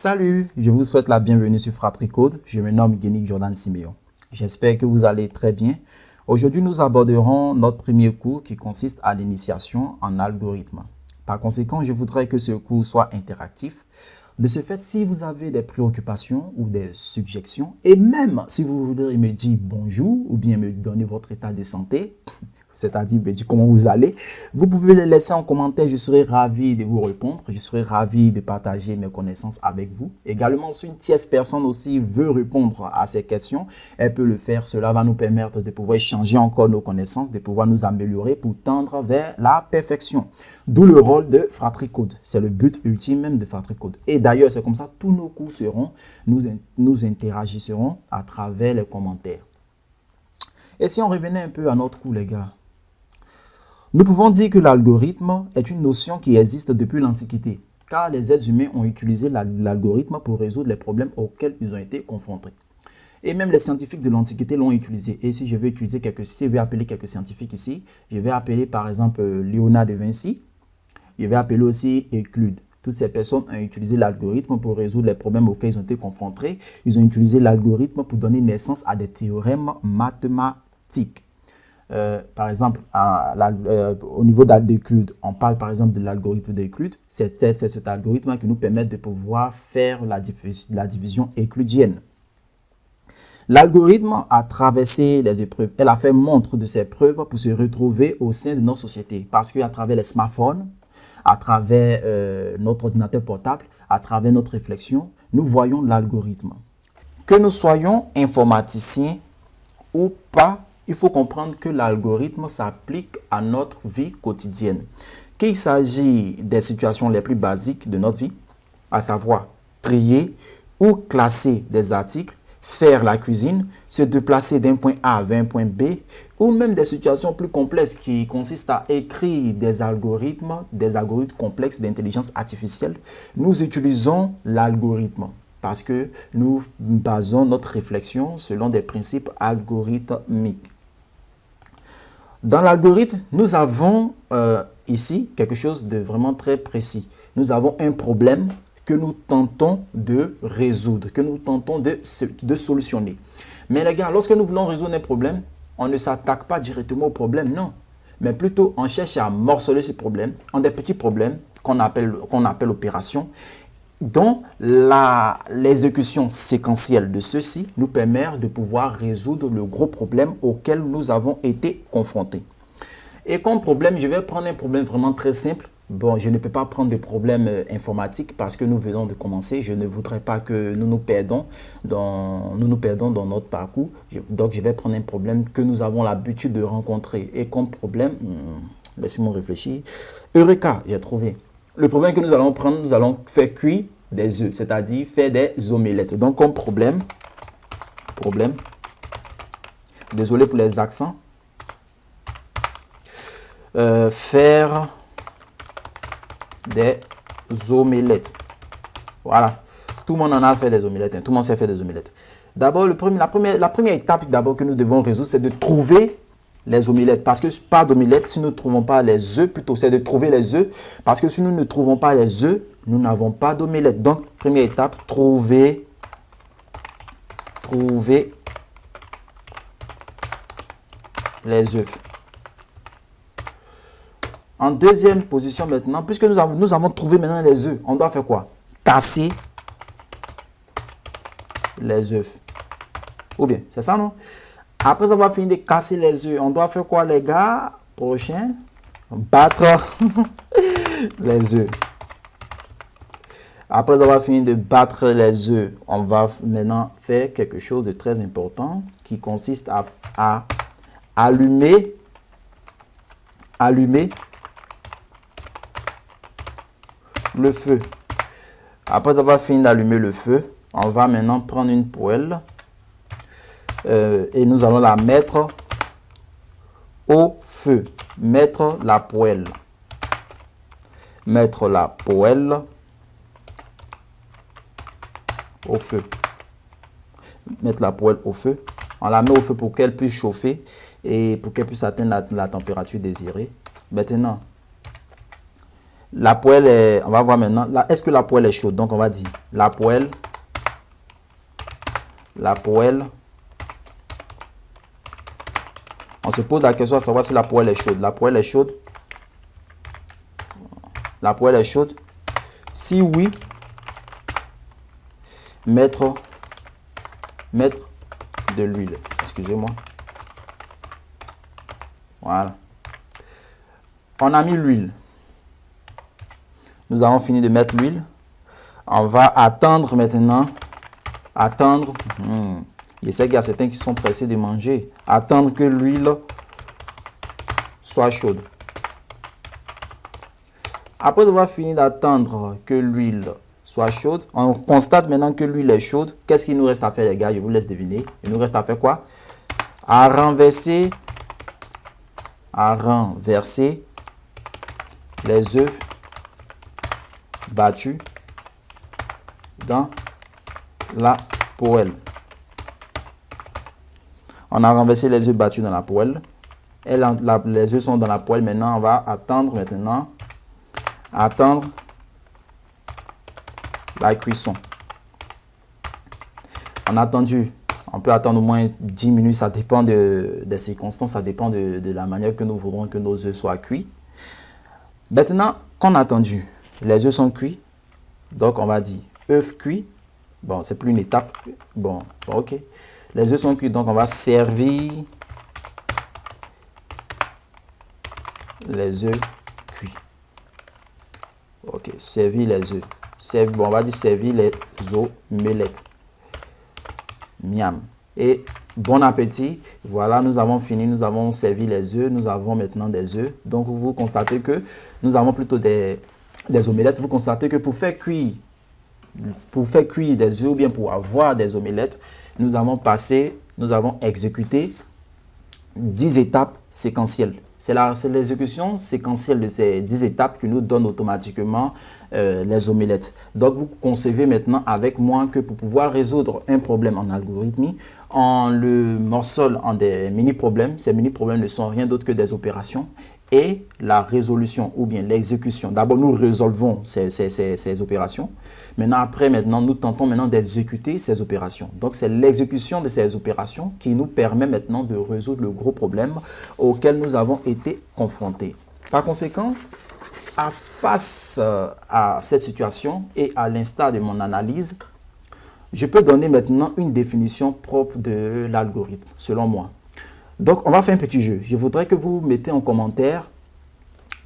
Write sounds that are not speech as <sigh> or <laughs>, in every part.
Salut, je vous souhaite la bienvenue sur FratriCode. Je me nomme Guénic Jordan Siméon. J'espère que vous allez très bien. Aujourd'hui, nous aborderons notre premier cours qui consiste à l'initiation en algorithme. Par conséquent, je voudrais que ce cours soit interactif. De ce fait, si vous avez des préoccupations ou des suggestions, et même si vous voudrez me dire bonjour ou bien me donner votre état de santé, c'est-à-dire ben, comment vous allez. Vous pouvez les laisser en commentaire, je serai ravi de vous répondre, je serai ravi de partager mes connaissances avec vous. Également, si une tierce personne aussi veut répondre à ces questions, elle peut le faire. Cela va nous permettre de pouvoir échanger encore nos connaissances, de pouvoir nous améliorer pour tendre vers la perfection. D'où le rôle de FratriCode. C'est le but ultime même de FratriCode. Et d'ailleurs, c'est comme ça, tous nos cours seront, nous, nous à travers les commentaires. Et si on revenait un peu à notre cours, les gars, nous pouvons dire que l'algorithme est une notion qui existe depuis l'Antiquité, car les êtres humains ont utilisé l'algorithme pour résoudre les problèmes auxquels ils ont été confrontés. Et même les scientifiques de l'Antiquité l'ont utilisé. Et si je vais utiliser quelques, je vais appeler quelques scientifiques ici, je vais appeler par exemple Léonard de Vinci, je vais appeler aussi Euclide. Toutes ces personnes ont utilisé l'algorithme pour résoudre les problèmes auxquels ils ont été confrontés. Ils ont utilisé l'algorithme pour donner naissance à des théorèmes mathématiques. Euh, par exemple, euh, au niveau d'Euclide, on parle par exemple de l'algorithme d'Euclide. C'est cet algorithme qui nous permet de pouvoir faire la, division euclidienne. L'algorithme a traversé les épreuves. Elle a fait montre de ses preuves pour se retrouver au sein de notre société. Parce qu'à travers les smartphones, à travers euh, notre ordinateur portable, à travers notre réflexion, nous voyons l'algorithme. Que nous soyons informaticiens ou pas, il faut comprendre que l'algorithme s'applique à notre vie quotidienne. Qu'il s'agit des situations les plus basiques de notre vie, à savoir trier ou classer des articles, faire la cuisine, se déplacer d'un point A vers un point B, ou même des situations plus complexes qui consistent à écrire des algorithmes, des algorithmes complexes d'intelligence artificielle, nous utilisons l'algorithme parce que nous basons notre réflexion selon des principes algorithmiques. Dans l'algorithme, nous avons euh, ici quelque chose de vraiment très précis. Nous avons un problème que nous tentons de résoudre, que nous tentons de, de solutionner. Mais les gars, lorsque nous voulons résoudre un problème, on ne s'attaque pas directement au problème, non. Mais plutôt, on cherche à morceler ce problème en des petits problèmes qu'on appelle, qu'on appelle opérations dont l'exécution séquentielle de ceux-ci nous permet de pouvoir résoudre le gros problème auquel nous avons été confrontés. Et comme problème, je vais prendre un problème vraiment très simple. Bon, je ne peux pas prendre de problème euh, informatique parce que nous venons de commencer. Je ne voudrais pas que nous nous perdons dans, nous nous perdons dans notre parcours. donc, je vais prendre un problème que nous avons l'habitude de rencontrer. Et comme problème, hmm, laissez-moi réfléchir. Eureka, j'ai trouvé. Le problème que nous allons prendre, nous allons faire cuire des œufs, c'est-à-dire faire des omelettes. Donc, comme problème, problème, désolé pour les accents, euh, faire des omelettes. Voilà. Tout le monde en a fait des omelettes. Hein. Tout le monde sait faire des omelettes. D'abord, la, première, la première étape d'abord que nous devons résoudre, c'est de trouver les omelettes. Parce que pas d'omelettes si nous ne trouvons pas les œufs, plutôt c'est de trouver les œufs. Parce que si nous ne trouvons pas les œufs, nous n'avons pas d'omelette. Donc, première étape, trouver, trouver les œufs. En deuxième position maintenant, puisque nous avons, nous avons trouvé maintenant les œufs, on doit faire quoi? Casser les œufs. Ou bien, c'est ça, non? Après avoir fini de casser les œufs, on doit faire quoi, les gars? Prochain, battre <laughs> les œufs. Après avoir fini de battre les œufs, on va maintenant faire quelque chose de très important qui consiste à, allumer, allumer le feu. Après avoir fini d'allumer le feu, on va maintenant prendre une poêle euh, et nous allons la mettre au feu. Mettre la poêle. Mettre la poêle au feu. Mettre la poêle au feu. On la met au feu pour qu'elle puisse chauffer et pour qu'elle puisse atteindre la, température désirée. Maintenant, La poêle est, on va voir maintenant, est-ce que la poêle est chaude? Donc on va dire la poêle, la poêle. On se pose la question à savoir si la poêle est chaude. La poêle est chaude. La poêle est chaude. Si oui, mettre, mettre de l'huile. Excusez-moi. Voilà. On a mis l'huile. Nous avons fini de mettre l'huile. On va attendre maintenant. Attendre. Hmm. Je sais qu'il y a certains qui sont pressés de manger. Attendre que l'huile soit chaude. Après avoir fini d'attendre que l'huile soit chaude, on constate maintenant que l'huile est chaude. Qu'est-ce qu'il nous reste à faire les gars? Je vous laisse deviner. Il nous reste à faire quoi? À renverser, à renverser les œufs battus dans la poêle. On a renversé les œufs battus dans la poêle. Les œufs sont dans la poêle. Maintenant, on va attendre maintenant. Attendre la cuisson. On a attendu. On peut attendre au moins 10 minutes. Ça dépend de, des circonstances. Ça dépend de, la manière que nous voudrons que nos œufs soient cuits. Maintenant qu'on a attendu, les œufs sont cuits. Donc, on va dire œufs cuits. Bon, c'est plus une étape. Bon, ok. Les œufs sont cuits, donc on va servir les œufs cuits. Ok, servir les œufs. Bon, on va dire servir les omelettes. Miam. Et bon appétit. Voilà, nous avons fini, nous avons servi les œufs, nous avons maintenant des œufs. Donc, vous constatez que nous avons plutôt des, des omelettes. Vous constatez que pour faire cuire, pour faire cuire des œufs ou bien pour avoir des omelettes, nous avons passé, nous avons exécuté 10 étapes séquentielles. C'est l'exécution séquentielle de ces 10 étapes qui nous donne automatiquement euh, les omelettes. Donc, vous concevez maintenant avec moi que pour pouvoir résoudre un problème en algorithmie, on le morcelle en des mini-problèmes. Ces mini-problèmes ne sont rien d'autre que des opérations et la résolution ou bien l'exécution. D'abord, nous résolvons ces, opérations. Maintenant, après, maintenant, nous tentons maintenant d'exécuter ces opérations. Donc, c'est l'exécution de ces opérations qui nous permet maintenant de résoudre le gros problème auquel nous avons été confrontés. Par conséquent, à face euh, à cette situation et à l'instar de mon analyse, je peux donner maintenant une définition propre de l'algorithme, selon moi. Donc, on va faire un petit jeu. Je voudrais que vous mettez en commentaire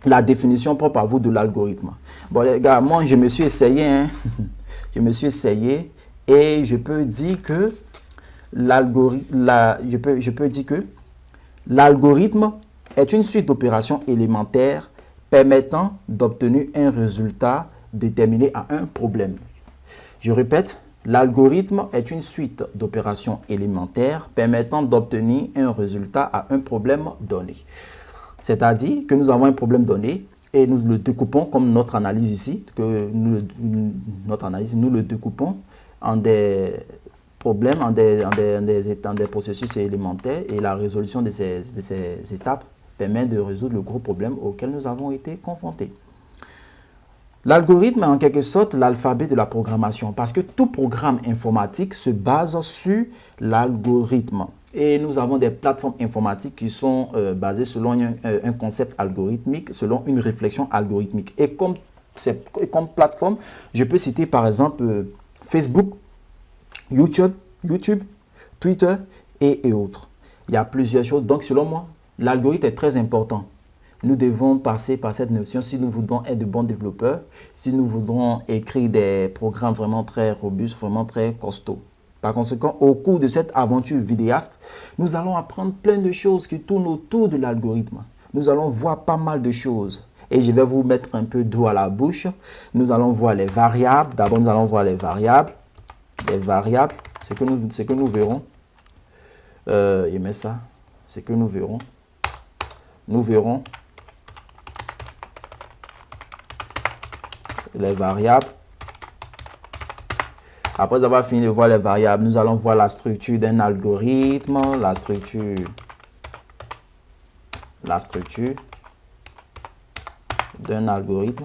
la définition propre à vous de l'algorithme. Bon, les gars, moi, je me suis essayé. Hein. <laughs> je me suis essayé et je peux dire que l'algorithme, je, peux, je peux dire que l'algorithme est une suite d'opérations élémentaires permettant d'obtenir un résultat déterminé à un problème. Je répète, L'algorithme est une suite d'opérations élémentaires permettant d'obtenir un résultat à un problème donné. C'est-à-dire que nous avons un problème donné et nous le découpons comme notre analyse ici, que nous, notre analyse, nous le découpons en des problèmes, en des, processus élémentaires et la résolution de ces étapes permet de résoudre le gros problème auquel nous avons été confrontés. L'algorithme est en quelque sorte l'alphabet de la programmation parce que tout programme informatique se base sur l'algorithme. Et nous avons des plateformes informatiques qui sont euh, basées selon euh, un, concept algorithmique, selon une réflexion algorithmique. Et comme, plateforme, je peux citer par exemple euh, Facebook, YouTube, Twitter et autres. Il y a plusieurs choses. Donc selon moi, l'algorithme est très important nous devons passer par cette notion si nous voulons être de bons développeurs, si nous voudrons écrire des programmes vraiment très robustes, vraiment très costauds. Par conséquent, au cours de cette aventure vidéaste, nous allons apprendre plein de choses qui tournent autour de l'algorithme. Nous allons voir pas mal de choses. Et je vais vous mettre un peu d'eau à la bouche. Nous allons voir les variables. D'abord, nous allons voir les variables. Les variables, c'est que nous, que nous verrons. Euh, je ça. C'est que nous verrons. Nous verrons les variables. Après avoir fini de voir les variables, nous allons voir la structure d'un algorithme, la structure, la structure d'un algorithme.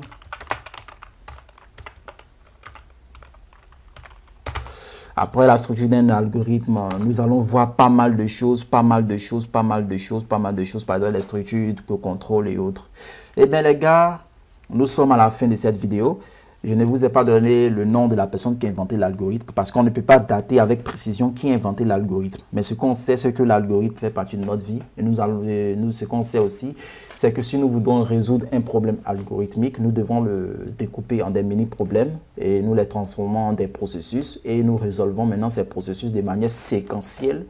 Après la structure d'un algorithme, nous allons voir pas mal de choses, pas mal de choses, pas mal de choses, pas mal de choses, par exemple les structures que contrôle et autres. Eh bien les gars, nous sommes à la fin de cette vidéo. Je ne vous ai pas donné le nom de la personne qui a inventé l'algorithme parce qu'on ne peut pas dater avec précision qui a inventé l'algorithme. Mais ce qu'on sait, c'est que l'algorithme fait partie de notre vie. Et nous, nous ce qu'on sait aussi, c'est que si nous voulons résoudre un problème algorithmique, nous devons le découper en des mini-problèmes et nous les transformons en des processus et nous résolvons maintenant ces processus de manière séquentielle.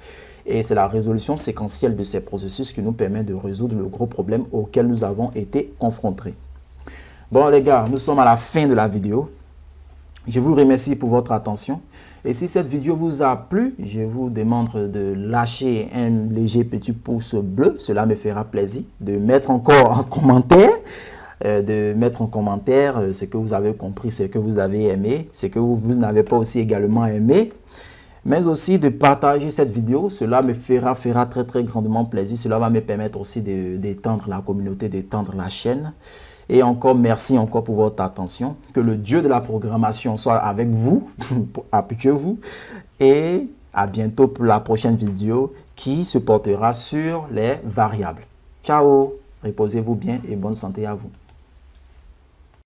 Et c'est la résolution séquentielle de ces processus qui nous permet de résoudre le gros problème auquel nous avons été confrontés. Bon les gars, nous sommes à la fin de la vidéo. Je vous remercie pour votre attention. Et si cette vidéo vous a plu, je vous demande de lâcher un léger petit pouce bleu. Cela me fera plaisir. De mettre encore en commentaire, euh, de mettre en commentaire euh, ce que vous avez compris, ce que vous avez aimé, ce que vous, vous n'avez pas aussi également aimé. Mais aussi de partager cette vidéo. Cela me fera, fera très très grandement plaisir. Cela va me permettre aussi d'étendre la communauté, d'étendre la chaîne. Et encore, merci encore pour votre attention. Que le Dieu de la programmation soit avec vous, <laughs> habituez-vous. Et à bientôt pour la prochaine vidéo qui se portera sur les variables. Ciao, reposez-vous bien et bonne santé à vous.